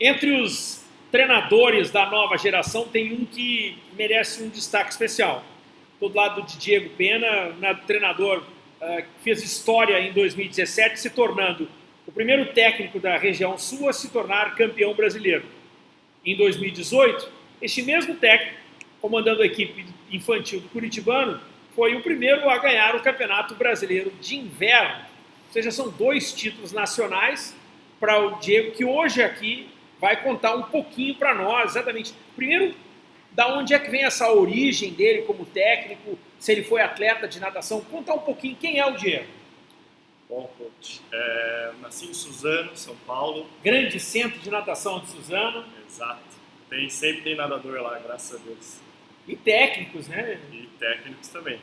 Entre os treinadores da nova geração, tem um que merece um destaque especial. Todo lado de Diego Pena, na, treinador uh, que fez história em 2017, se tornando o primeiro técnico da região sul a se tornar campeão brasileiro. Em 2018, este mesmo técnico, comandando a equipe infantil do Curitibano, foi o primeiro a ganhar o Campeonato Brasileiro de Inverno. Ou seja, são dois títulos nacionais para o Diego, que hoje aqui vai contar um pouquinho para nós, exatamente. Primeiro, da onde é que vem essa origem dele como técnico, se ele foi atleta de natação, contar um pouquinho quem é o Diego. Bom, coach, é, nasci em Suzano, São Paulo. Grande centro de natação de Suzano. Exato. Tem, sempre tem nadador lá, graças a Deus. E técnicos, né? E técnicos também.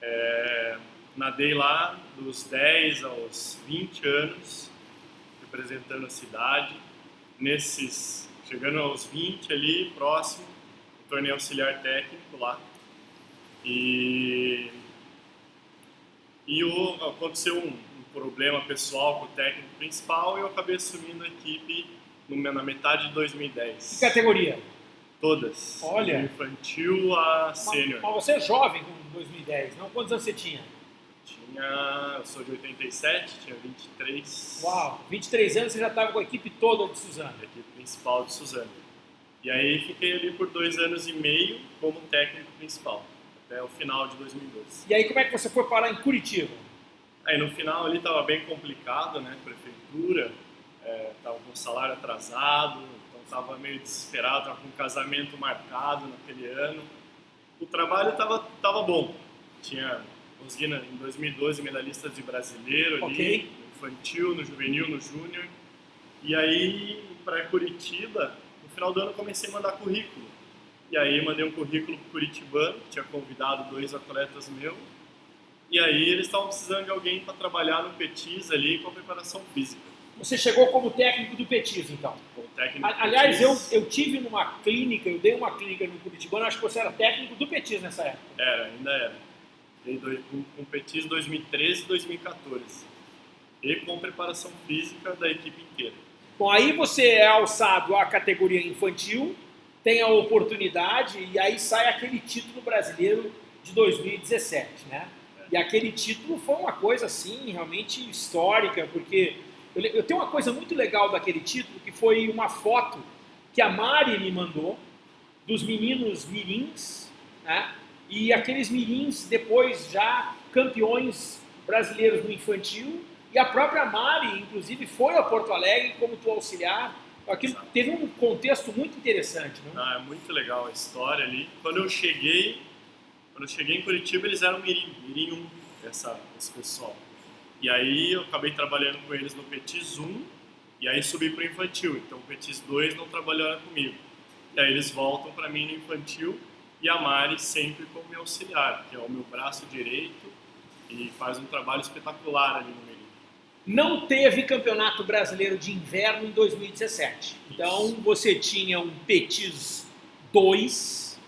É, nadei lá dos 10 aos 20 anos, representando a cidade. Nesses, chegando aos 20 ali, próximo, tornei auxiliar técnico lá. E, e o, aconteceu um, um, problema pessoal com o técnico principal e eu acabei assumindo a equipe no, na metade de 2010. Que categoria? Todas. Olha. Do infantil a sênior. Mas, mas você é jovem com 2010, não? Quantos anos você tinha? Tinha. Eu sou de 87, tinha 23. Uau, 23 anos você já estava com a equipe toda de Suzano. A equipe principal de Suzano. E aí fiquei ali por dois anos e meio como técnico principal, até o final de 2012. E aí como é que você foi parar em Curitiba? Aí no final ali estava bem complicado, né? Prefeitura, estava é, com salário atrasado, então estava meio desesperado, estava com um casamento marcado naquele ano. O trabalho estava tava bom. Tinha em 2012 medalhistas de brasileiro ali, okay. no infantil, no juvenil, no júnior. E aí para Curitiba final do ano comecei a mandar currículo. E aí mandei um currículo pro Curitibano, tinha convidado dois atletas meus. E aí eles estavam precisando de alguém para trabalhar no Petis ali com a preparação física. Você chegou como técnico do Petis, então? Como técnico Aliás, eu, eu tive numa clínica, eu dei uma clínica no Curitibano, acho que você era técnico do Petis nessa época. Era, ainda era. Dei dois, com, com Petis 2013 e 2014. E com preparação física da equipe inteira. Bom, aí você é alçado à categoria infantil, tem a oportunidade e aí sai aquele título brasileiro de 2017, né? E aquele título foi uma coisa assim realmente histórica, porque eu, tenho uma coisa muito legal daquele título que foi uma foto que a Mari me mandou dos meninos mirins, né? E aqueles mirins depois já campeões brasileiros no infantil e a própria Mari, inclusive, foi a Porto Alegre como tua auxiliar. Aquilo teve um contexto muito interessante, não? Ah, é muito legal a história ali. Quando eu cheguei, quando eu cheguei em Curitiba, eles eram Mirim, Mirim 1, essa, esse pessoal. E aí eu acabei trabalhando com eles no Petis 1 e aí subi para o infantil. Então o Petis 2 não trabalhava comigo. E aí eles voltam para mim no infantil e a Mari sempre como meu auxiliar, que é o meu braço direito e faz um trabalho espetacular ali no meio não teve campeonato brasileiro de inverno em 2017. Então você tinha um Petis 2.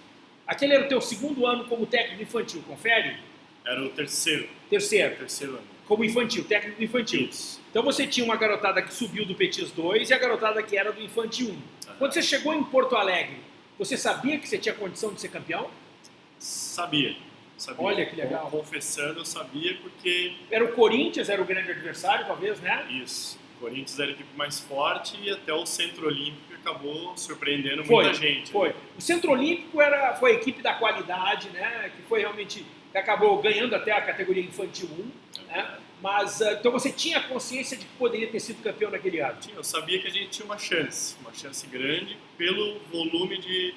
Aquele era o teu segundo ano como técnico infantil, confere? Era o terceiro. Terceiro. Terceiro ano. Como infantil, técnico infantil. Isso. Então você tinha uma garotada que subiu do Petis 2 e a garotada que era do infantil 1. Uhum. Quando você chegou em Porto Alegre, você sabia que você tinha condição de ser campeão? Sabia. Sabia. Olha que legal. Confessando, eu sabia porque. Era o Corinthians, era o grande adversário, talvez, né? Isso. O Corinthians era a equipe mais forte e até o Centro Olímpico acabou surpreendendo foi, muita gente. Foi. Né? O Centro Olímpico era, foi a equipe da qualidade, né? Que foi realmente. que acabou ganhando até a categoria infantil 1. É né? Mas, ah, então você tinha consciência de que poderia ter sido campeão naquele ano? Tinha, eu sabia que a gente tinha uma chance, uma chance grande pelo volume de,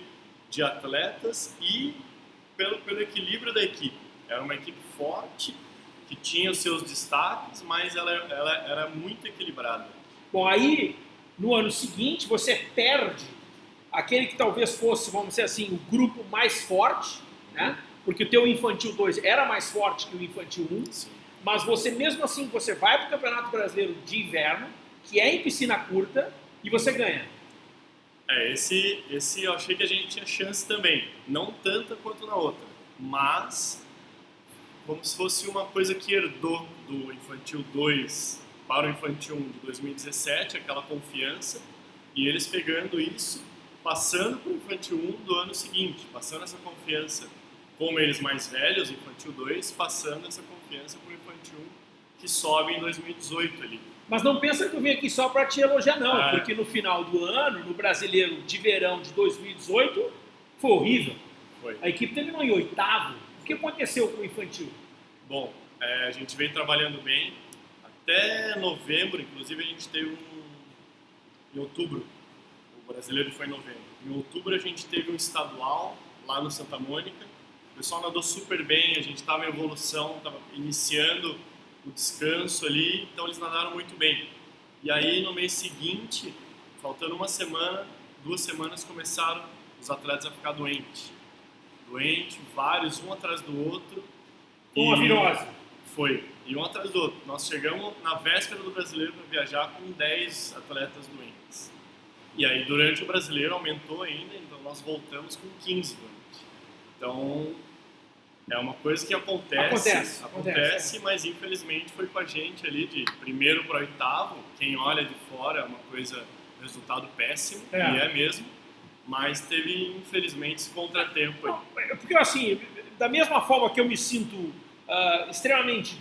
de atletas e pelo, pelo equilíbrio da equipe. Era uma equipe forte, que tinha os seus destaques, mas ela, ela era muito equilibrada. Bom, aí no ano seguinte você perde aquele que talvez fosse, vamos dizer assim, o grupo mais forte, né? Porque o teu infantil 2 era mais forte que o infantil 1, um, mas você mesmo assim você vai para o Campeonato Brasileiro de Inverno, que é em piscina curta, e você ganha. É, esse, esse eu achei que a gente tinha chance também. Não tanta quanto na outra, mas como se fosse uma coisa que herdou do Infantil 2 para o Infantil 1 de 2017, aquela confiança. E eles pegando isso, passando para o Infantil 1 do ano seguinte, passando essa confiança, como eles mais velhos, Infantil 2, passando essa confiança para o Infantil 1, que sobe em 2018 ali. Mas não pensa que eu vim aqui só para te elogiar, não, é. porque no final do ano, no brasileiro de verão de 2018, foi horrível. Foi. A equipe terminou em oitavo. O que aconteceu com o infantil? Bom, é, a gente vem trabalhando bem. Até novembro, inclusive, a gente teve um. Em outubro, o brasileiro foi em novembro. Em outubro, a gente teve um estadual lá no Santa Mônica. O pessoal nadou super bem, a gente estava em evolução, estava iniciando o descanso ali, então eles nadaram muito bem. E aí, no mês seguinte, faltando uma semana, duas semanas, começaram os atletas a ficar doentes. Doente, vários, um atrás do outro. Uma virose. Foi, e um atrás do outro. Nós chegamos na véspera do brasileiro para viajar com 10 atletas doentes. E aí, durante o brasileiro, aumentou ainda, então nós voltamos com 15 doentes. Então, é uma coisa que acontece, acontece, acontece, acontece mas infelizmente foi com a gente ali de primeiro para oitavo. Quem olha de fora é uma coisa, resultado péssimo, é. e é mesmo mas teve, infelizmente, esse contratempo aí. É porque, assim, da mesma forma que eu me sinto uh, extremamente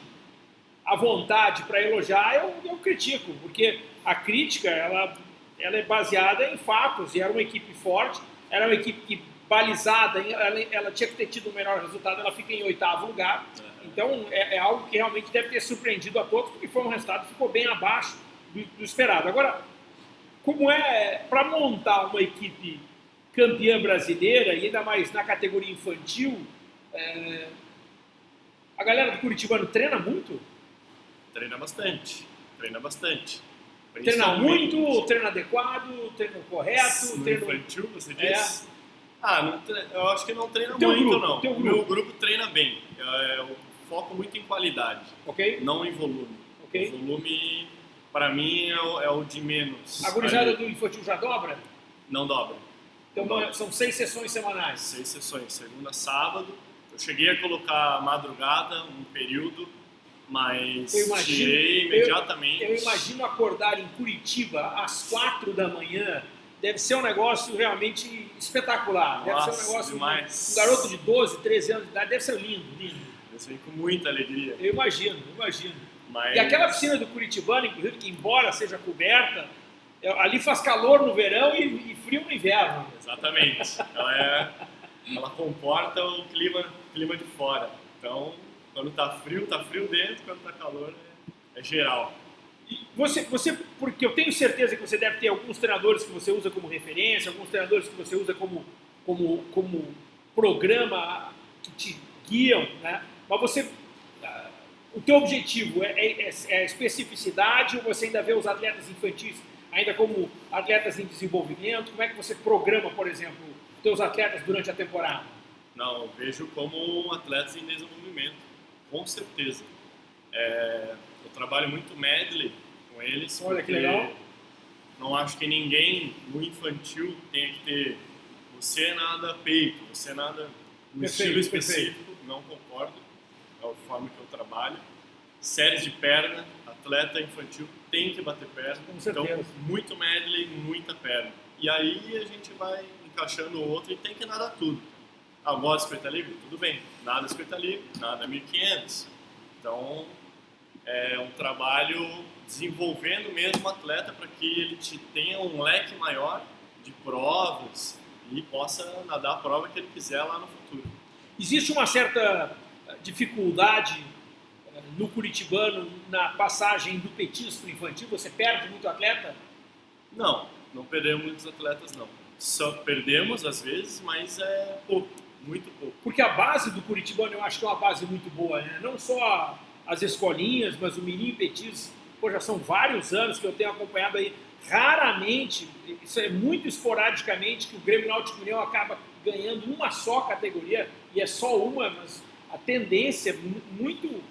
à vontade para elogiar, eu, eu critico, porque a crítica, ela, ela é baseada em fatos, e era uma equipe forte, era uma equipe que, balizada, ela, ela tinha que ter tido o melhor resultado, ela fica em oitavo lugar, então é, é, algo que realmente deve ter surpreendido a todos, porque foi um resultado que ficou bem abaixo do, do esperado. Agora, como é para montar uma equipe campeã brasileira, e ainda mais na categoria infantil, é... a galera do Curitibano treina muito? Treina bastante, treina bastante. Treina muito, treina adequado, treina correto? No treino... infantil, você é. diz? É. Ah, eu acho que não treina teu muito, grupo, não. O meu grupo treina bem. É, eu foco muito em qualidade, okay. não em volume. Okay. O volume, para mim, é o, é o, de menos. A gurizada do infantil já dobra? Não dobra. Então são seis sessões semanais. Seis sessões, segunda, sábado. Eu cheguei a colocar madrugada, um período, mas eu imagino, tirei imediatamente. Eu, eu, imagino acordar em Curitiba às quatro da manhã. Deve ser um negócio realmente espetacular. Deve Nossa, ser um negócio. Demais. Um garoto de 12, 13 anos de idade deve ser lindo, lindo. Eu sei com muita alegria. Eu imagino, eu imagino. Mas... E aquela piscina do Curitibano, inclusive, que embora seja coberta, é, ali faz calor no verão e, e frio no inverno. Exatamente. Ela, é, ela comporta o clima, clima de fora. Então, quando está frio, está frio dentro, quando está calor, é, é geral. Você, você, porque eu tenho certeza que você deve ter alguns treinadores que você usa como referência, alguns treinadores que você usa como, como, como programa que te guiam, né? Mas você, ah, o teu objetivo é, é, é especificidade ou você ainda vê os atletas infantis ainda como atletas em desenvolvimento? Como é que você programa, por exemplo, os seus atletas durante a temporada? Não, eu vejo como atletas em desenvolvimento, com certeza. É, eu trabalho muito medley com eles. Olha que legal. Não acho que ninguém no infantil tenha que ter você nada peito, você nada no perfeito, estilo específico, perfeito. não concordo. É a forma que eu trabalho. Séries de perna, atleta infantil tem que bater perna. Então, muito medley, muita perna. E aí a gente vai encaixando o outro e tem que nadar tudo. Ah, gosta de livre? Tudo bem. Nada escrita livre, nada 1500. Então, é um trabalho desenvolvendo mesmo o atleta para que ele te tenha um leque maior de provas e possa nadar a prova que ele quiser lá no futuro. Existe uma certa dificuldade no Curitibano, na passagem do petisco para infantil, você perde muito atleta? Não, não perdemos muitos atletas, não. Só perdemos às vezes, mas é pouco, muito pouco. Porque a base do Curitibano eu acho que é uma base muito boa, né? Não só as escolinhas, mas o Menino Petis, pô, já são vários anos que eu tenho acompanhado aí. Raramente, isso é muito esporadicamente, que o Grêmio Náutico União acaba ganhando uma só categoria, e é só uma, mas a tendência é muito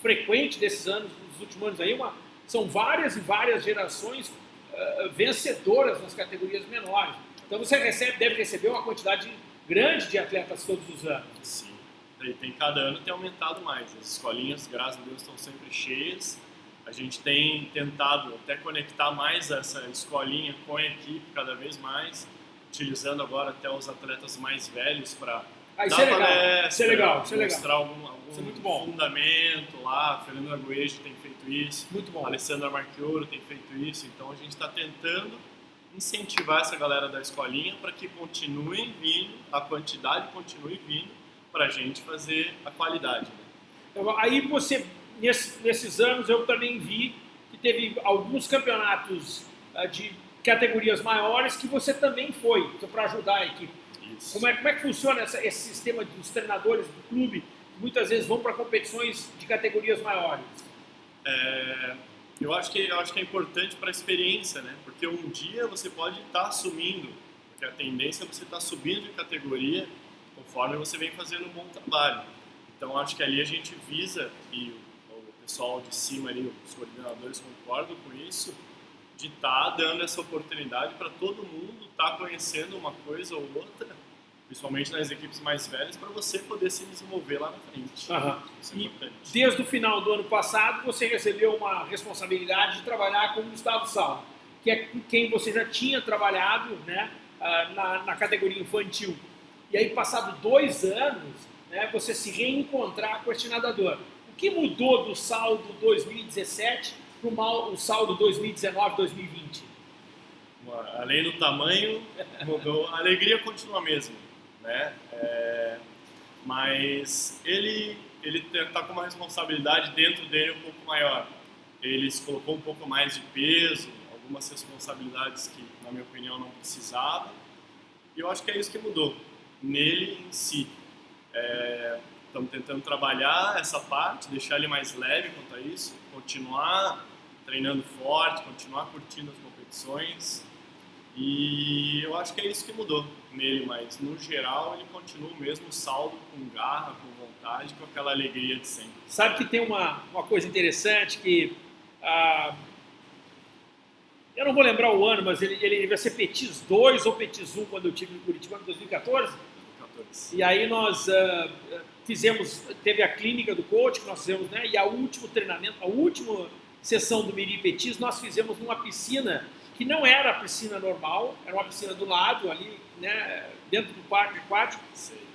frequente desses anos, dos últimos anos aí, uma, são várias e várias gerações uh, vencedoras nas categorias menores. Então você recebe, deve receber uma quantidade grande de atletas todos os anos. Sim. E tem cada ano tem aumentado mais. As escolinhas, graças a Deus, estão sempre cheias. a gente tem tentado até conectar mais essa escolinha com a equipe cada vez mais, utilizando agora até os atletas mais velhos para Ah, isso dar é legal. Isso é legal, isso é legal. mostrar algum, algum Isso é fundamento lá. Fernando Arguejo tem feito isso, Muito bom. Alessandra Marchioro tem feito isso. Então a gente está tentando incentivar essa galera da escolinha para que continuem vindo, a quantidade continue vindo para a gente fazer a qualidade. Né? Então, Aí você, nesse- nesses anos, eu também vi que teve alguns campeonatos ah, de categorias maiores que você também foi, para ajudar a equipe. Isso. Como é, como é que funciona essa- esse sistema dos treinadores do clube, que muitas vezes vão para competições de categorias maiores? É, eu acho que eu acho que é importante para a experiência, né? Porque um dia você pode estar assumindo, porque a tendência é você estar subindo de categoria conforme você vem fazendo um bom trabalho. Então acho que ali a gente visa e o, o pessoal de cima ali, os coordenadores concordam com isso, de estar dando essa oportunidade para todo mundo estar conhecendo uma coisa ou outra, principalmente nas equipes mais velhas, para você poder se desenvolver lá na frente. Aham. Isso é E importante. desde o final do ano passado, você recebeu uma responsabilidade de trabalhar com o Gustavo Sal, que é com quem você já tinha trabalhado né, ah, na, na categoria infantil. E aí, passado dois anos, né, você se reencontrar com este nadador. O que mudou do saldo 2017 para o saldo 2019-2020? Além do tamanho, mudou. A alegria continua a mesma, né? É, mas ele ele está com uma responsabilidade dentro dele um pouco maior. Ele se colocou um pouco mais de peso, algumas responsabilidades que, na minha opinião, não precisava. E eu acho que é isso que mudou nele em si. É, estamos tentando trabalhar essa parte, deixar ele mais leve quanto a isso, continuar treinando forte, continuar curtindo as competições. E eu acho que é isso que mudou nele, mas no geral ele continua o mesmo saldo, com garra, com vontade, com aquela alegria de sempre. Sabe que tem uma, uma coisa interessante que. ah, eu não vou lembrar o ano, mas ele, ele vai ser Petis 2 ou Petis 1 quando eu tive em Curitiba em 2014. 14. E aí nós ah, fizemos, teve a clínica do coach que nós fizemos, né? E a último treinamento, a última sessão do Miri Petis, nós fizemos numa piscina que não era a piscina normal, era uma piscina do lado ali, né? Dentro do parque aquático.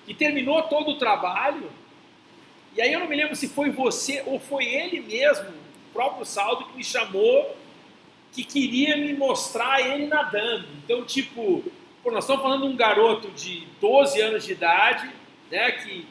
E terminou todo o trabalho. E aí eu não me lembro se foi você ou foi ele mesmo, o próprio Saldo, que me chamou, que queria me mostrar ele nadando. Então, tipo, pô, nós estamos falando de um garoto de 12 anos de idade, né, que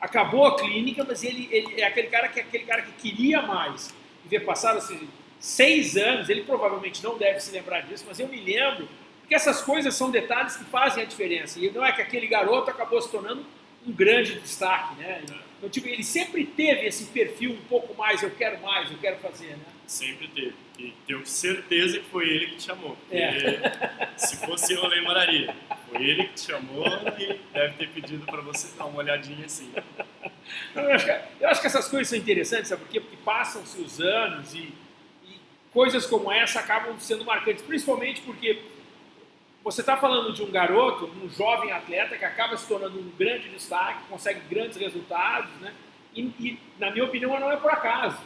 acabou a clínica, mas ele, ele é aquele cara que aquele cara que queria mais. E ver passaram assim, seis anos, ele provavelmente não deve se lembrar disso, mas eu me lembro, porque essas coisas são detalhes que fazem a diferença. E não é que aquele garoto acabou se tornando um grande destaque, né? Então, tipo, ele sempre teve esse perfil um pouco mais, eu quero mais, eu quero fazer, né? Sempre teve. E tenho certeza que foi ele que te chamou. É. se fosse eu, eu lembraria. Foi ele que te chamou e deve ter pedido para você dar uma olhadinha assim. Eu acho, que, eu acho que essas coisas são interessantes, sabe por quê? Porque passam-se os anos e, e coisas como essa acabam sendo marcantes, principalmente porque você está falando de um garoto, um jovem atleta que acaba se tornando um grande destaque, consegue grandes resultados, né? E, e, na minha opinião, não é por acaso,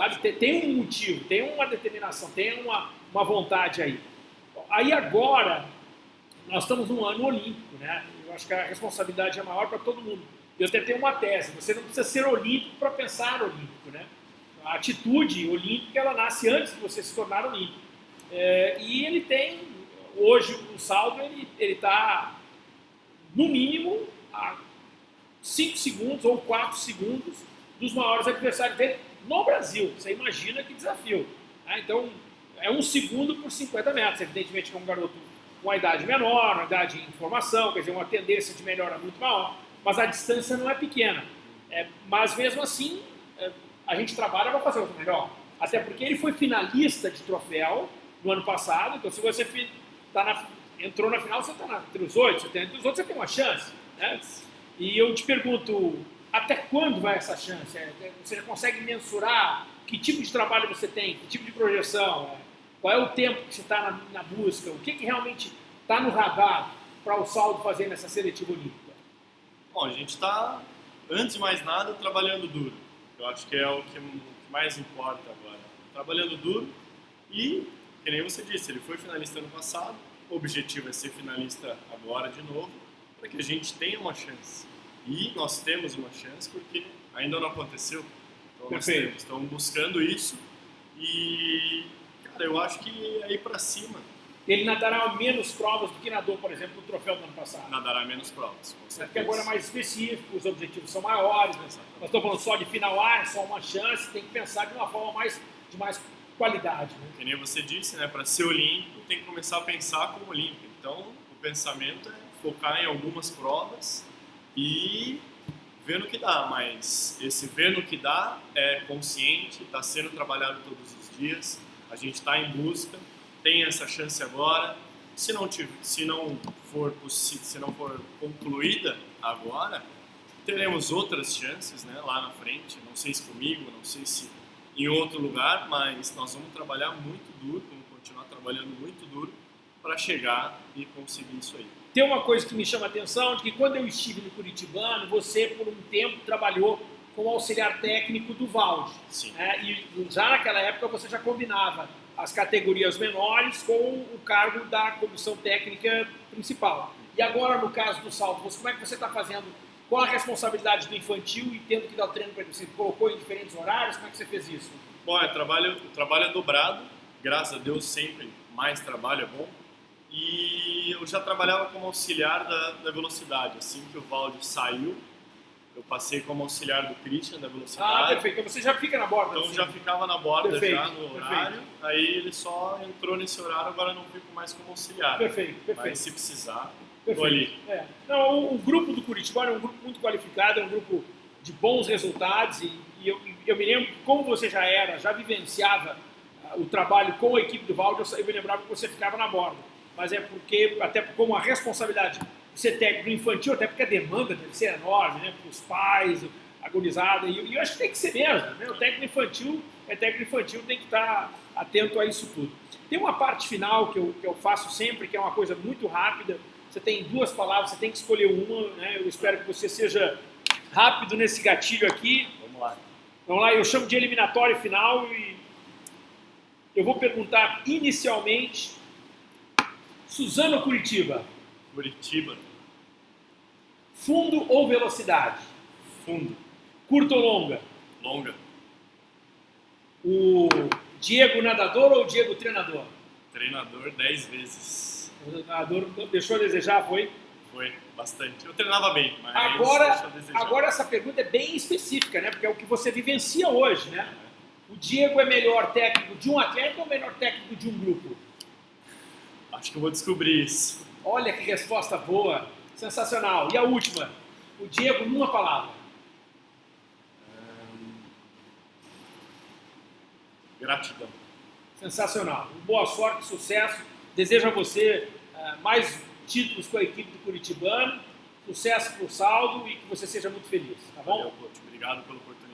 sabe? Tem, tem um motivo, tem uma determinação, tem uma, uma vontade aí. Aí agora, nós estamos num ano olímpico, né? Eu acho que a responsabilidade é maior para todo mundo. Eu até tenho uma tese, você não precisa ser olímpico para pensar olímpico, né? A atitude olímpica, ela nasce antes de você se tornar olímpico. É, e ele tem, hoje, o saldo, ele está, no mínimo, a 5 segundos ou 4 segundos dos maiores adversários dele no Brasil. Você imagina que desafio. né? Então, é um segundo por 50 metros. Evidentemente que é um garoto com uma idade menor, uma idade em formação, quer dizer, uma tendência de melhora muito maior, mas a distância não é pequena. É, mas mesmo assim, é, a gente trabalha para fazer o melhor. Até porque ele foi finalista de troféu no ano passado, então se você tá na- entrou na final, você está entre os oito, você tem, entre os outros você tem uma chance. Né? E eu te pergunto, até quando vai essa chance? É, é, Você já consegue mensurar que tipo de trabalho você tem, que tipo de projeção? É, Qual é o tempo que você está na, na busca? O que, que realmente está no radar para o saldo fazer nessa seletiva olímpica? Bom, a gente está, antes de mais nada, trabalhando duro. Eu acho que é o que, mais importa agora. trabalhando duro e, que nem você disse, ele foi finalista ano passado, o objetivo é ser finalista agora de novo, para que a gente tenha uma chance. E nós temos uma chance porque ainda não aconteceu. Então nós temos, estamos buscando isso e, cara, eu acho que é ir para cima. Ele nadará menos provas do que nadou, por exemplo, no troféu do ano passado. Nadará menos provas, com Porque agora é mais específico, os objetivos são maiores. Né? Nós estamos falando só de final A, é só uma chance, tem que pensar de uma forma mais, de mais qualidade. Né? Que nem você disse, né? para ser olímpico tem que começar a pensar como olímpico. Então, o pensamento é focar em algumas provas e ver no que dá, mas esse ver no que dá é consciente, está sendo trabalhado todos os dias, a gente está em busca, tem essa chance agora. Se não, tiver, se não for se não for concluída agora, teremos outras chances né, lá na frente. Não sei se comigo, não sei se em outro lugar, mas nós vamos trabalhar muito duro, vamos continuar trabalhando muito duro para chegar e conseguir isso aí. Tem uma coisa que me chama a atenção, que quando eu estive no Curitibano, você por um tempo trabalhou como auxiliar técnico do Valde. Sim. É, e já naquela época você já combinava as categorias menores com o cargo da comissão técnica principal. E agora, no caso do salto, como é que você está fazendo? Qual a responsabilidade do infantil e tendo que dar o treino para ele? Você colocou em diferentes horários? Como é que você fez isso? Bom, é trabalho, trabalho é dobrado. Graças a Deus, sempre mais trabalho é bom. E eu já trabalhava como auxiliar da, da velocidade. Assim que o Valde saiu, eu passei como auxiliar do Christian da velocidade. Ah, perfeito. Então você já fica na borda. Então assim. já ficava na borda perfeito, já no horário. Perfeito. Aí ele só entrou nesse horário, agora não fico mais como auxiliar. Perfeito, perfeito. Mas se precisar, estou ali. É. Não, o, o, grupo do Curitiba é um grupo muito qualificado, é um grupo de bons resultados e, e eu, eu, me lembro que como você já era, já vivenciava uh, o trabalho com a equipe do Valde, eu, eu me lembrava que você ficava na borda. Mas é porque, até como a responsabilidade ser técnico infantil, até porque a demanda deve ser enorme, né? Para os pais, agonizada, e, e eu acho que tem que ser mesmo, né? O técnico infantil é técnico infantil, tem que estar atento a isso tudo. Tem uma parte final que eu, que eu faço sempre, que é uma coisa muito rápida, você tem duas palavras, você tem que escolher uma, né? Eu espero que você seja rápido nesse gatilho aqui. Vamos lá. Vamos lá, eu chamo de eliminatório final e eu vou perguntar inicialmente Suzano Curitiba. Curitiba. Fundo ou velocidade? Fundo. Curto ou longa? Longa. O Diego nadador ou o Diego treinador? Treinador dez vezes. O treinador deixou a desejar, foi? Foi, bastante. Eu treinava bem, mas agora, agora essa pergunta é bem específica, né? Porque é o que você vivencia hoje, né? O Diego é melhor técnico de um atleta ou melhor técnico de um grupo? Acho que eu vou descobrir isso. Olha que resposta boa. Sensacional. E a última? O Diego, numa palavra. Gratidão. Sensacional. Boa sorte, sucesso. Desejo a você uh, mais títulos com a equipe do Curitibano. Sucesso para o saldo e que você seja muito feliz. Tá bom? Valeu, coach. Obrigado pela oportunidade.